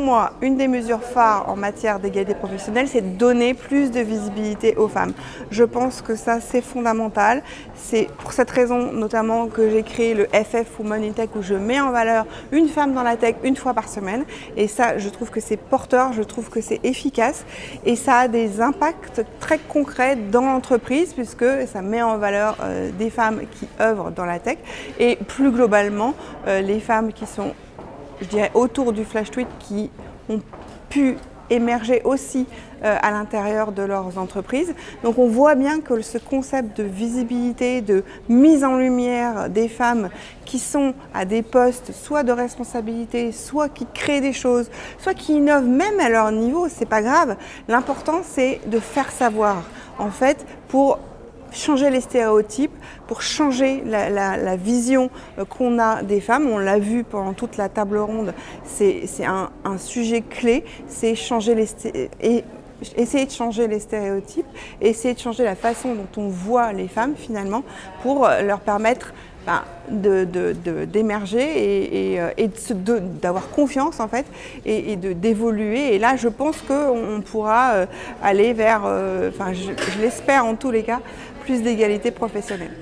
moi, une des mesures phares en matière d'égalité professionnelle, c'est de donner plus de visibilité aux femmes. Je pense que ça, c'est fondamental. C'est pour cette raison notamment que j'ai créé le FF Women in Tech où je mets en valeur une femme dans la tech une fois par semaine. Et ça, je trouve que c'est porteur, je trouve que c'est efficace et ça a des impacts très concrets dans l'entreprise puisque ça met en valeur euh, des femmes qui œuvrent dans la tech et plus globalement euh, les femmes qui sont je dirais, autour du flash tweet qui ont pu émerger aussi euh, à l'intérieur de leurs entreprises. Donc on voit bien que ce concept de visibilité, de mise en lumière des femmes qui sont à des postes soit de responsabilité, soit qui créent des choses, soit qui innovent même à leur niveau, c'est pas grave. L'important c'est de faire savoir en fait pour changer les stéréotypes, pour changer la, vision euh, qu'on a des femmes. On l'a vu pendant toute la table ronde, c'est un, sujet clé, c'est changer les et essayer de changer les stéréotypes, essayer de changer la façon dont on voit les femmes finalement pour euh, leur permettre ben, d'émerger et, et, d'avoir confiance en fait et, d'évoluer. Et là, je pense qu'on pourra euh, aller vers, enfin je l'espère en tous les cas, plus d'égalité professionnelle.